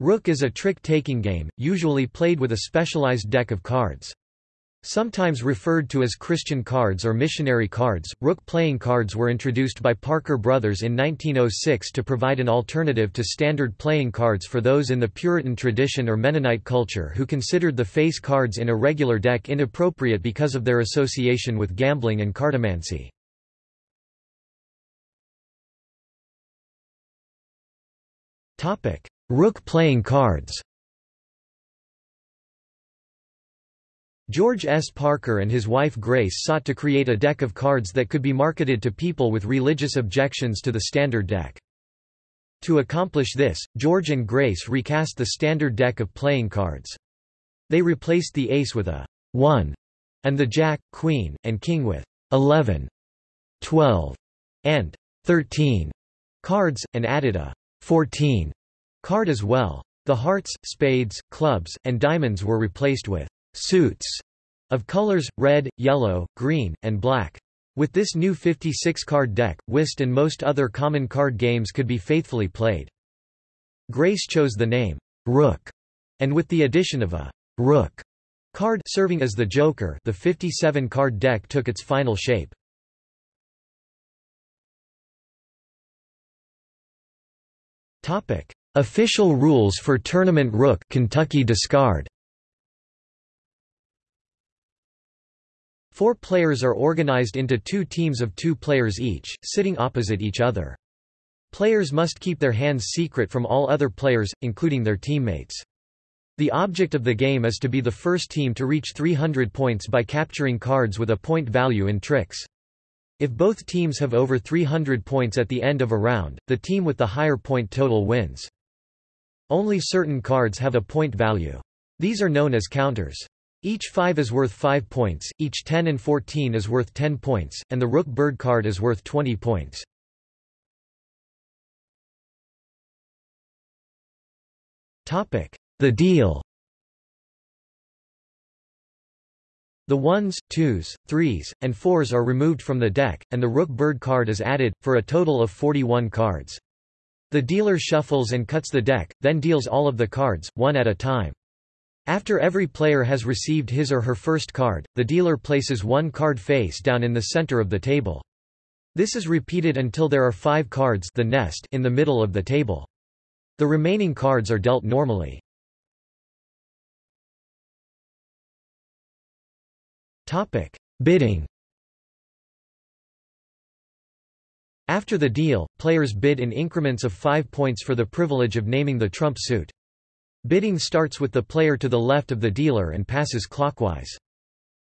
Rook is a trick-taking game, usually played with a specialized deck of cards. Sometimes referred to as Christian cards or missionary cards, rook playing cards were introduced by Parker Brothers in 1906 to provide an alternative to standard playing cards for those in the Puritan tradition or Mennonite culture who considered the face cards in a regular deck inappropriate because of their association with gambling and cartomancy. Rook playing cards George S. Parker and his wife Grace sought to create a deck of cards that could be marketed to people with religious objections to the standard deck. To accomplish this, George and Grace recast the standard deck of playing cards. They replaced the ace with a 1 and the jack, queen, and king with 11, 12, and 13 cards, and added a 14 card as well. The hearts, spades, clubs, and diamonds were replaced with suits of colors, red, yellow, green, and black. With this new 56-card deck, whist and most other common card games could be faithfully played. Grace chose the name, Rook, and with the addition of a Rook card serving as the Joker the 57-card deck took its final shape. Official rules for Tournament Rook Kentucky discard Four players are organized into two teams of two players each, sitting opposite each other. Players must keep their hands secret from all other players, including their teammates. The object of the game is to be the first team to reach 300 points by capturing cards with a point value in tricks. If both teams have over 300 points at the end of a round, the team with the higher point total wins. Only certain cards have a point value. These are known as counters. Each 5 is worth 5 points, each 10 and 14 is worth 10 points, and the rook bird card is worth 20 points. The deal The ones, twos, threes, and fours are removed from the deck, and the rook bird card is added, for a total of 41 cards. The dealer shuffles and cuts the deck, then deals all of the cards, one at a time. After every player has received his or her first card, the dealer places one card face down in the center of the table. This is repeated until there are five cards the nest in the middle of the table. The remaining cards are dealt normally. Bidding After the deal, players bid in increments of five points for the privilege of naming the trump suit. Bidding starts with the player to the left of the dealer and passes clockwise.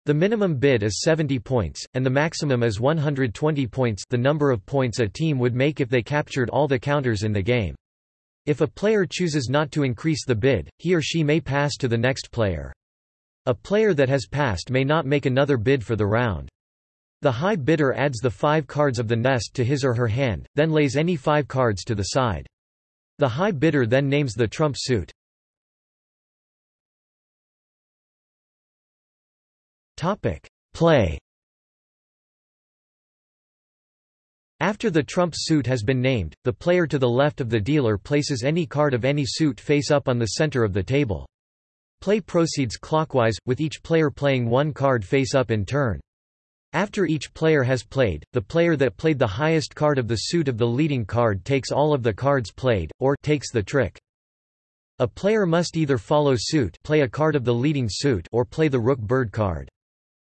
The minimum bid is 70 points, and the maximum is 120 points the number of points a team would make if they captured all the counters in the game. If a player chooses not to increase the bid, he or she may pass to the next player. A player that has passed may not make another bid for the round. The high bidder adds the five cards of the nest to his or her hand, then lays any five cards to the side. The high bidder then names the trump suit. Play After the trump suit has been named, the player to the left of the dealer places any card of any suit face up on the center of the table. Play proceeds clockwise, with each player playing one card face up in turn. After each player has played, the player that played the highest card of the suit of the leading card takes all of the cards played, or takes the trick. A player must either follow suit play a card of the leading suit or play the rook-bird card.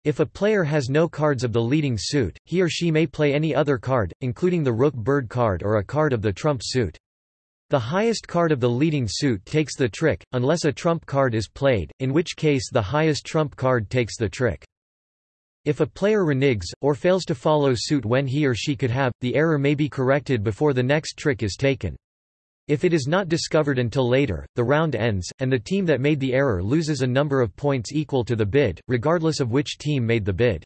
If a player has no cards of the leading suit, he or she may play any other card, including the rook-bird card or a card of the trump suit. The highest card of the leading suit takes the trick, unless a trump card is played, in which case the highest trump card takes the trick. If a player reneges, or fails to follow suit when he or she could have, the error may be corrected before the next trick is taken. If it is not discovered until later, the round ends, and the team that made the error loses a number of points equal to the bid, regardless of which team made the bid.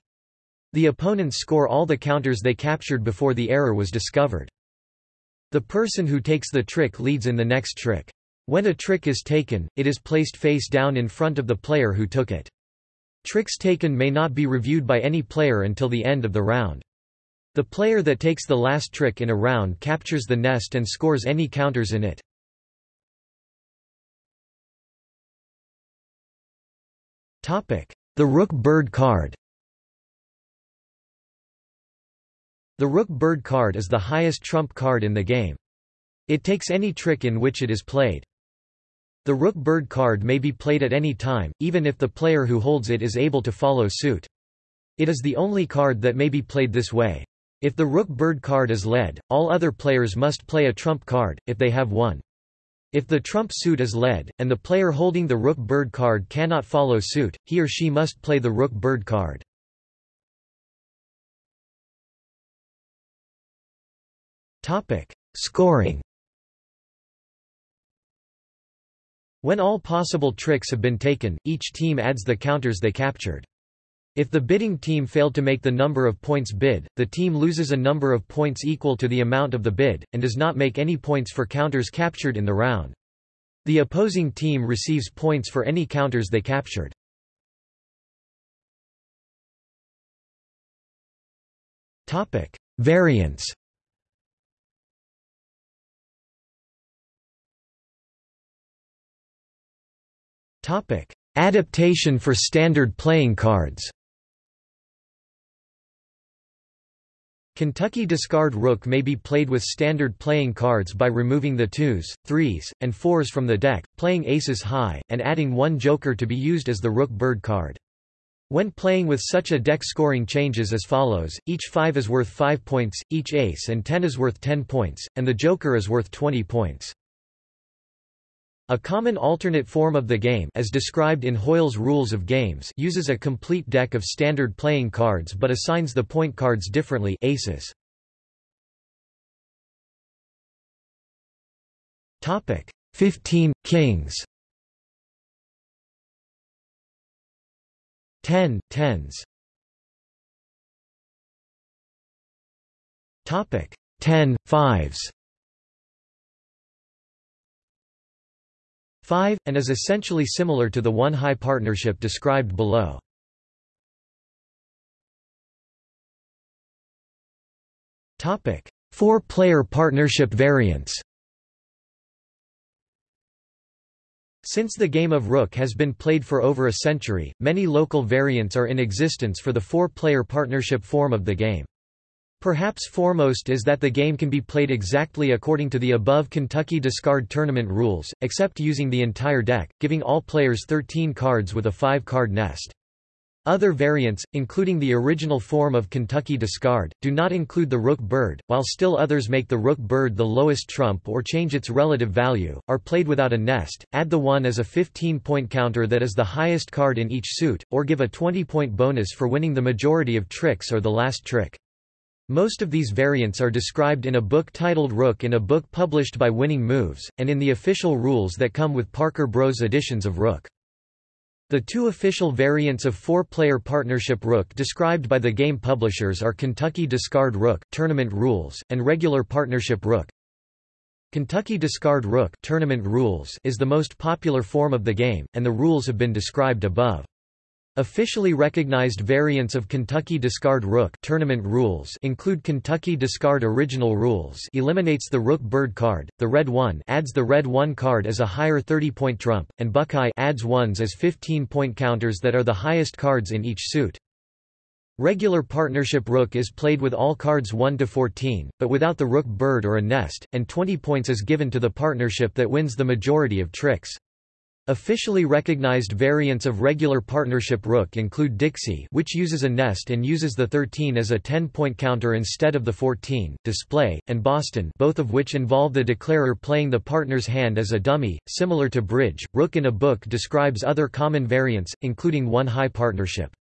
The opponents score all the counters they captured before the error was discovered. The person who takes the trick leads in the next trick. When a trick is taken, it is placed face down in front of the player who took it. Tricks taken may not be reviewed by any player until the end of the round. The player that takes the last trick in a round captures the nest and scores any counters in it. The Rook-Bird card The Rook-Bird card is the highest trump card in the game. It takes any trick in which it is played. The Rook-Bird card may be played at any time, even if the player who holds it is able to follow suit. It is the only card that may be played this way. If the Rook-Bird card is led, all other players must play a trump card, if they have one. If the trump suit is led, and the player holding the Rook-Bird card cannot follow suit, he or she must play the Rook-Bird card. Scoring When all possible tricks have been taken, each team adds the counters they captured. If the bidding team failed to make the number of points bid, the team loses a number of points equal to the amount of the bid, and does not make any points for counters captured in the round. The opposing team receives points for any counters they captured. Variants Adaptation for standard playing cards Kentucky discard rook may be played with standard playing cards by removing the twos, threes, and fours from the deck, playing aces high, and adding one joker to be used as the rook-bird card. When playing with such a deck scoring changes as follows, each 5 is worth 5 points, each ace and 10 is worth 10 points, and the joker is worth 20 points. A common alternate form of the game as described in Hoyle's Rules of Games uses a complete deck of standard playing cards but assigns the point cards differently aces. Topic 15 Kings. 10 tens. Topic 10 fives 5, and is essentially similar to the one-high partnership described below. Four-player partnership variants Since the game of Rook has been played for over a century, many local variants are in existence for the four-player partnership form of the game. Perhaps foremost is that the game can be played exactly according to the above Kentucky discard tournament rules, except using the entire deck, giving all players 13 cards with a 5-card nest. Other variants, including the original form of Kentucky discard, do not include the rook-bird, while still others make the rook-bird the lowest trump or change its relative value, are played without a nest, add the 1 as a 15-point counter that is the highest card in each suit, or give a 20-point bonus for winning the majority of tricks or the last trick. Most of these variants are described in a book titled Rook in a book published by Winning Moves, and in the official rules that come with Parker Bros editions of Rook. The two official variants of four-player partnership Rook described by the game publishers are Kentucky Discard Rook tournament rules, and regular partnership Rook. Kentucky Discard Rook tournament rules is the most popular form of the game, and the rules have been described above. Officially recognized variants of Kentucky Discard Rook tournament rules include Kentucky Discard Original Rules eliminates the Rook-Bird card, the Red 1 adds the Red 1 card as a higher 30-point trump, and Buckeye adds ones as 15-point counters that are the highest cards in each suit. Regular partnership Rook is played with all cards 1 to 14, but without the Rook-Bird or a nest, and 20 points is given to the partnership that wins the majority of tricks. Officially recognized variants of regular partnership rook include Dixie which uses a nest and uses the 13 as a 10-point counter instead of the 14, display, and Boston both of which involve the declarer playing the partner's hand as a dummy, similar to bridge. Rook in a book describes other common variants, including one high partnership.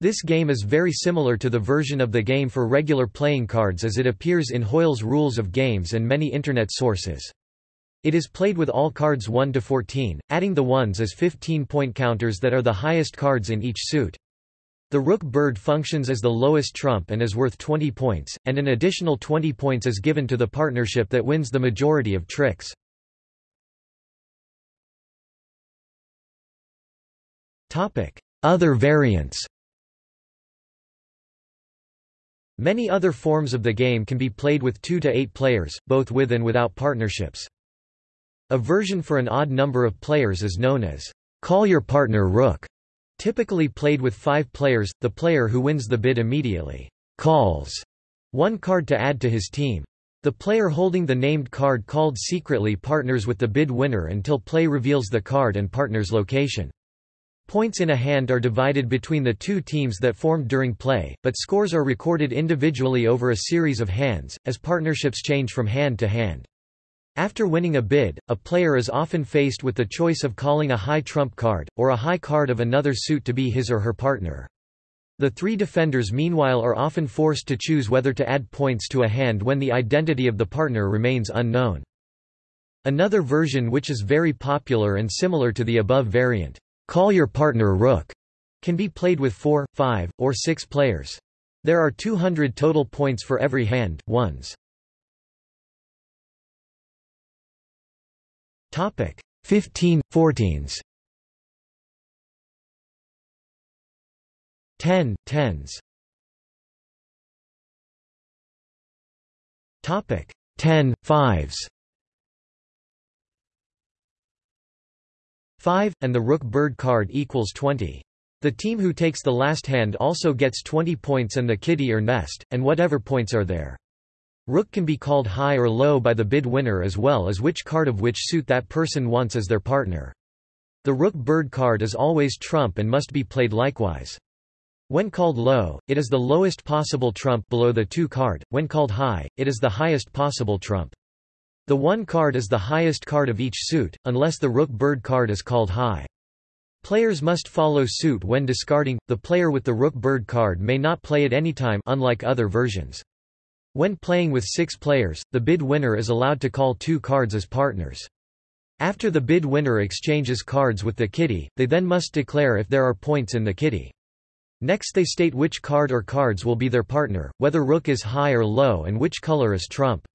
This game is very similar to the version of the game for regular playing cards as it appears in Hoyle's Rules of Games and many Internet sources. It is played with all cards 1 to 14, adding the ones as 15-point counters that are the highest cards in each suit. The rook-bird functions as the lowest trump and is worth 20 points, and an additional 20 points is given to the partnership that wins the majority of tricks. Other variants Many other forms of the game can be played with 2 to 8 players, both with and without partnerships. A version for an odd number of players is known as call your partner rook. Typically played with five players, the player who wins the bid immediately calls one card to add to his team. The player holding the named card called secretly partners with the bid winner until play reveals the card and partner's location. Points in a hand are divided between the two teams that formed during play, but scores are recorded individually over a series of hands, as partnerships change from hand to hand. After winning a bid, a player is often faced with the choice of calling a high trump card, or a high card of another suit to be his or her partner. The three defenders meanwhile are often forced to choose whether to add points to a hand when the identity of the partner remains unknown. Another version which is very popular and similar to the above variant, call your partner rook, can be played with four, five, or six players. There are 200 total points for every hand, ones. Topic 15, 14s. 10, tens. Topic 10, fives. 5, and the rook-bird card equals 20. The team who takes the last hand also gets 20 points and the kitty or nest, and whatever points are there. Rook can be called high or low by the bid winner as well as which card of which suit that person wants as their partner. The rook-bird card is always trump and must be played likewise. When called low, it is the lowest possible trump below the 2 card, when called high, it is the highest possible trump. The 1 card is the highest card of each suit, unless the rook-bird card is called high. Players must follow suit when discarding, the player with the rook-bird card may not play at any time unlike other versions. When playing with six players, the bid winner is allowed to call two cards as partners. After the bid winner exchanges cards with the kitty, they then must declare if there are points in the kitty. Next they state which card or cards will be their partner, whether rook is high or low and which color is trump.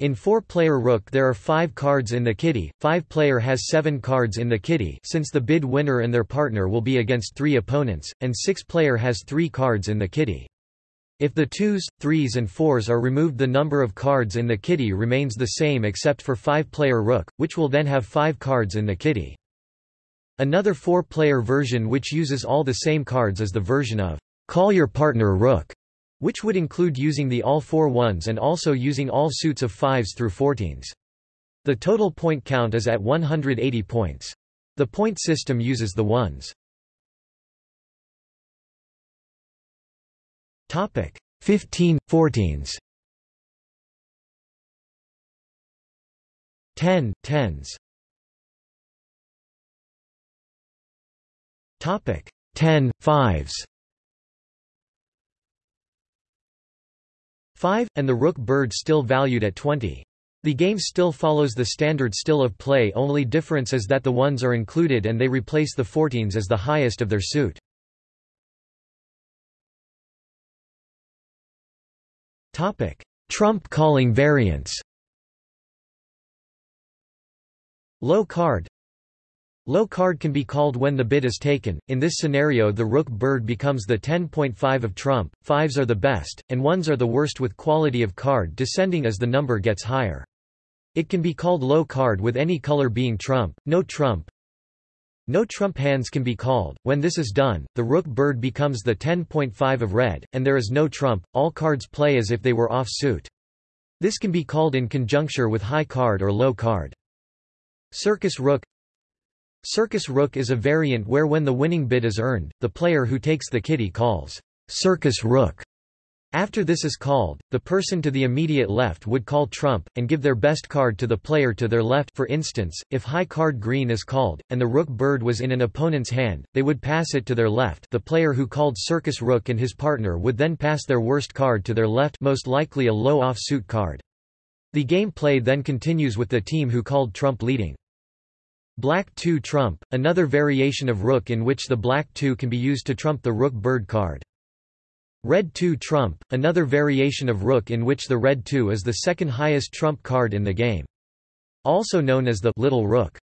In 4-player rook there are 5 cards in the kitty, 5-player has 7 cards in the kitty since the bid winner and their partner will be against 3 opponents, and 6-player has 3 cards in the kitty. If the 2s, 3s and 4s are removed the number of cards in the kitty remains the same except for 5-player rook, which will then have 5 cards in the kitty. Another four-player version which uses all the same cards is the version of Call Your Partner Rook, which would include using the all four ones and also using all suits of fives through fourteens. The total point count is at 180 points. The point system uses the ones. Topic 15, 14s 10, tens Topic 10 fives 5 and the rook bird still valued at 20. The game still follows the standard still of play only difference is that the ones are included and they replace the 14s as the highest of their suit. Trump calling variants. Low card Low card can be called when the bid is taken, in this scenario the rook-bird becomes the 10.5 of trump, fives are the best, and ones are the worst with quality of card descending as the number gets higher. It can be called low card with any color being trump, no trump. No trump hands can be called, when this is done, the rook-bird becomes the 10.5 of red, and there is no trump, all cards play as if they were off suit. This can be called in conjuncture with high card or low card. Circus rook Circus rook is a variant where when the winning bid is earned, the player who takes the kitty calls circus rook. After this is called, the person to the immediate left would call trump, and give their best card to the player to their left for instance, if high card green is called, and the rook bird was in an opponent's hand, they would pass it to their left the player who called circus rook and his partner would then pass their worst card to their left most likely a low offsuit card. The game play then continues with the team who called trump leading. Black 2 trump, another variation of rook in which the black 2 can be used to trump the rook-bird card. Red 2 trump, another variation of rook in which the red 2 is the second highest trump card in the game. Also known as the little rook.